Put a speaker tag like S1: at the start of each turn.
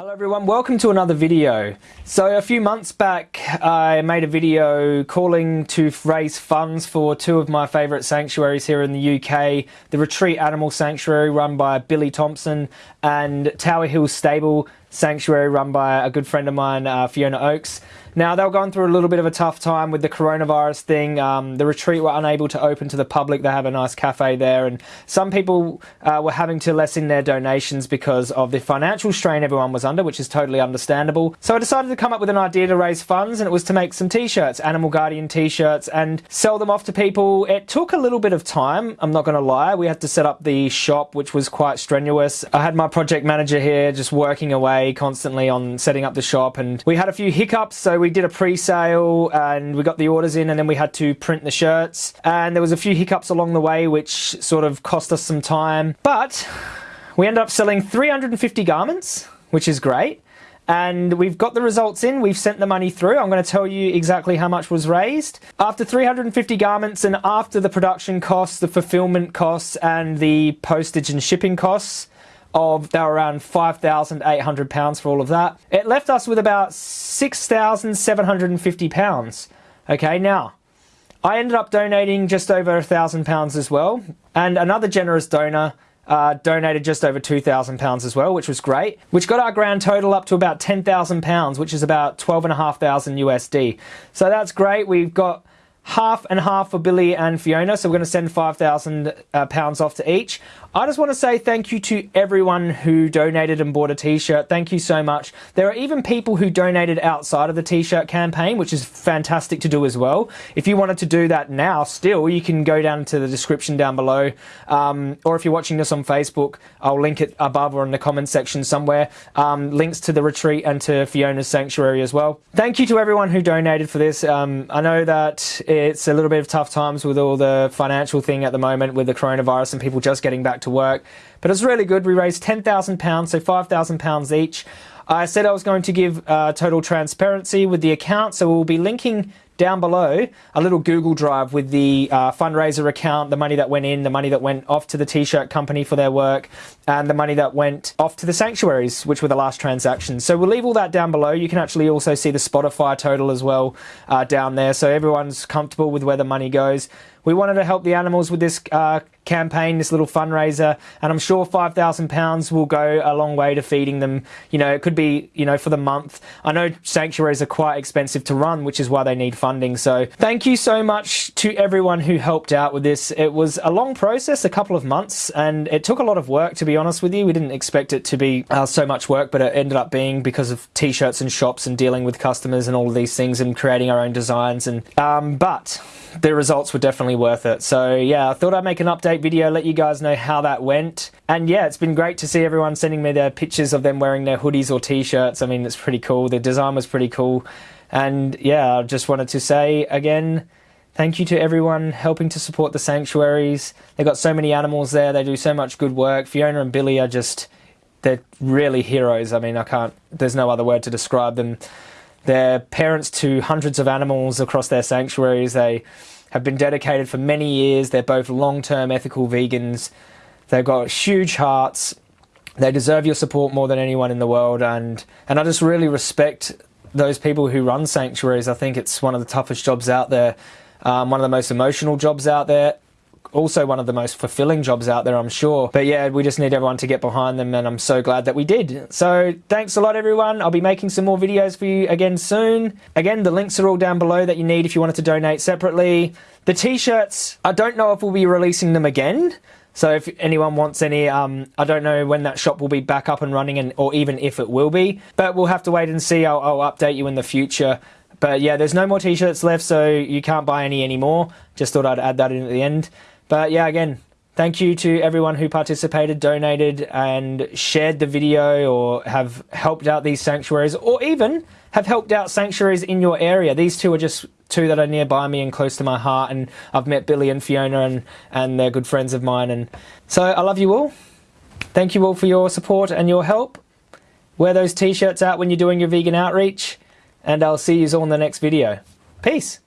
S1: Hello everyone, welcome to another video. So a few months back I made a video calling to raise funds for two of my favourite sanctuaries here in the UK, the Retreat Animal Sanctuary run by Billy Thompson and Tower Hill Stable Sanctuary run by a good friend of mine, uh, Fiona Oakes. Now, they were going through a little bit of a tough time with the coronavirus thing. Um, the retreat were unable to open to the public. They have a nice cafe there, and some people uh, were having to lessen their donations because of the financial strain everyone was under, which is totally understandable. So I decided to come up with an idea to raise funds, and it was to make some t-shirts, Animal Guardian t-shirts, and sell them off to people. It took a little bit of time, I'm not going to lie. We had to set up the shop, which was quite strenuous. I had my project manager here just working away constantly on setting up the shop, and we had a few hiccups, so we did a pre-sale and we got the orders in and then we had to print the shirts and there was a few hiccups along the way which sort of cost us some time but we ended up selling 350 garments which is great and we've got the results in. We've sent the money through. I'm going to tell you exactly how much was raised. After 350 garments and after the production costs, the fulfillment costs, and the postage and shipping costs, of they were around £5,800 for all of that. It left us with about £6,750. Okay, now, I ended up donating just over a thousand pounds as well, and another generous donor uh, donated just over £2,000 as well, which was great, which got our grand total up to about £10,000, which is about 12,500 USD. So that's great. We've got half and half for Billy and Fiona, so we're going to send £5,000 uh, pounds off to each. I just want to say thank you to everyone who donated and bought a t-shirt. Thank you so much. There are even people who donated outside of the t-shirt campaign, which is fantastic to do as well. If you wanted to do that now, still, you can go down to the description down below. Um, or if you're watching this on Facebook, I'll link it above or in the comments section somewhere. Um, links to the retreat and to Fiona's Sanctuary as well. Thank you to everyone who donated for this. Um, I know that it's a little bit of tough times with all the financial thing at the moment with the coronavirus and people just getting back to work. But it's really good. We raised £10,000, so £5,000 each. I said I was going to give uh, total transparency with the account, so we'll be linking down below a little Google Drive with the uh, fundraiser account, the money that went in, the money that went off to the t-shirt company for their work, and the money that went off to the sanctuaries, which were the last transactions. So we'll leave all that down below. You can actually also see the Shopify total as well uh, down there, so everyone's comfortable with where the money goes. We wanted to help the animals with this uh, campaign, this little fundraiser, and I'm sure £5,000 will go a long way to feeding them. You know, it could be, you know, for the month. I know sanctuaries are quite expensive to run, which is why they need funding. So thank you so much to everyone who helped out with this. It was a long process, a couple of months, and it took a lot of work, to be honest with you. We didn't expect it to be uh, so much work, but it ended up being because of t-shirts and shops and dealing with customers and all of these things and creating our own designs. And um, But the results were definitely worth it. So yeah, I thought I'd make an update video, let you guys know how that went. And yeah, it's been great to see everyone sending me their pictures of them wearing their hoodies or t-shirts. I mean, it's pretty cool. The design was pretty cool. And yeah, I just wanted to say again, thank you to everyone helping to support the sanctuaries. They've got so many animals there. They do so much good work. Fiona and Billy are just, they're really heroes. I mean, I can't, there's no other word to describe them. They're parents to hundreds of animals across their sanctuaries. They have been dedicated for many years. They're both long-term ethical vegans. They've got huge hearts. They deserve your support more than anyone in the world. And, and I just really respect those people who run sanctuaries. I think it's one of the toughest jobs out there, um, one of the most emotional jobs out there also one of the most fulfilling jobs out there, I'm sure. But yeah, we just need everyone to get behind them, and I'm so glad that we did. So thanks a lot, everyone. I'll be making some more videos for you again soon. Again, the links are all down below that you need if you wanted to donate separately. The t-shirts, I don't know if we'll be releasing them again. So if anyone wants any, um, I don't know when that shop will be back up and running, and or even if it will be. But we'll have to wait and see. I'll, I'll update you in the future. But yeah, there's no more t-shirts left, so you can't buy any anymore. Just thought I'd add that in at the end. But yeah, again, thank you to everyone who participated, donated, and shared the video or have helped out these sanctuaries or even have helped out sanctuaries in your area. These two are just two that are nearby me and close to my heart and I've met Billy and Fiona and, and they're good friends of mine and so I love you all. Thank you all for your support and your help. Wear those t-shirts out when you're doing your vegan outreach and I'll see you all in the next video. Peace.